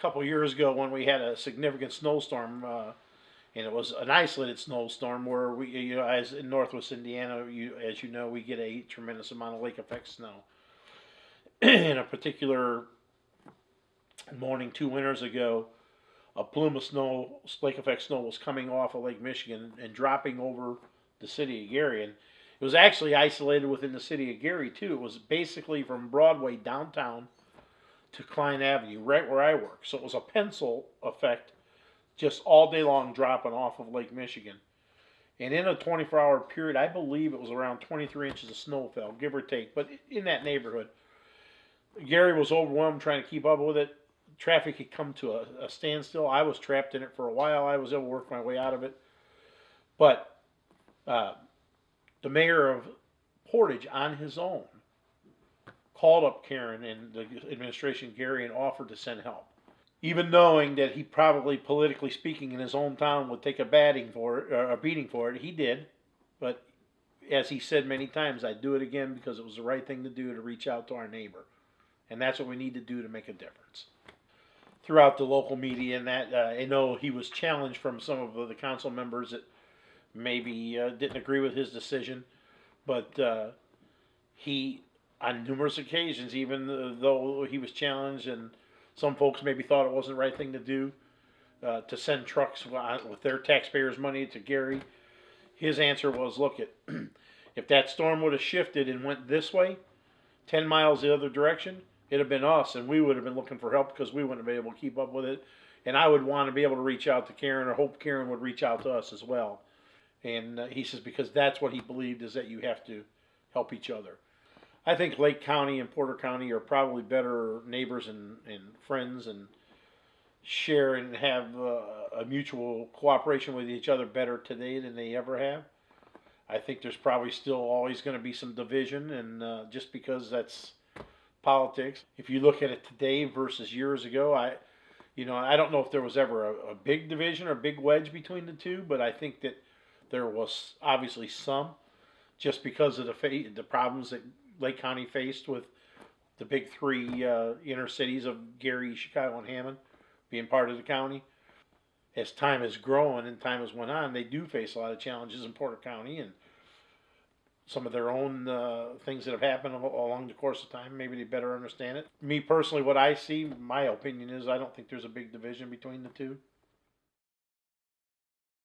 couple years ago when we had a significant snowstorm, uh, and it was an isolated snowstorm where we, you know, as in Northwest Indiana, you, as you know, we get a tremendous amount of lake effect snow. in a particular morning two winters ago, a plume of snow, lake effect snow, was coming off of Lake Michigan and dropping over the city of Gary. And it was actually isolated within the city of Gary too. It was basically from Broadway downtown to Cline Avenue, right where I work. So it was a pencil effect, just all day long dropping off of Lake Michigan. And in a 24 hour period, I believe it was around 23 inches of snow fell, give or take, but in that neighborhood. Gary was overwhelmed trying to keep up with it. Traffic had come to a, a standstill. I was trapped in it for a while. I was able to work my way out of it. But uh, the mayor of Portage, on his own, called up Karen and the administration, Gary, and offered to send help. Even knowing that he probably, politically speaking, in his own town would take a batting for it, or a beating for it, he did. But as he said many times, I'd do it again because it was the right thing to do to reach out to our neighbor. And that's what we need to do to make a difference. Throughout the local media, and that uh, I know he was challenged from some of the council members that maybe uh, didn't agree with his decision, but uh, he, on numerous occasions, even though he was challenged, and some folks maybe thought it wasn't the right thing to do, uh, to send trucks with their taxpayers' money to Gary, his answer was, "Look, it, if that storm would have shifted and went this way, ten miles the other direction, it'd have been us, and we would have been looking for help because we wouldn't have been able to keep up with it." And I would want to be able to reach out to Karen, or hope Karen would reach out to us as well. And uh, he says because that's what he believed is that you have to help each other. I think Lake County and Porter County are probably better neighbors and, and friends and share and have uh, a mutual cooperation with each other better today than they ever have. I think there's probably still always going to be some division, and uh, just because that's politics. If you look at it today versus years ago, I, you know, I don't know if there was ever a, a big division or a big wedge between the two, but I think that there was obviously some, just because of the fa- the problems that Lake County faced with the big three uh, inner cities of Gary, Chicago, and Hammond being part of the county. As time has grown and time has went on, they do face a lot of challenges in Porter County and some of their own uh, things that have happened along the course of time. Maybe they better understand it. Me personally, what I see, my opinion is, I don't think there's a big division between the two.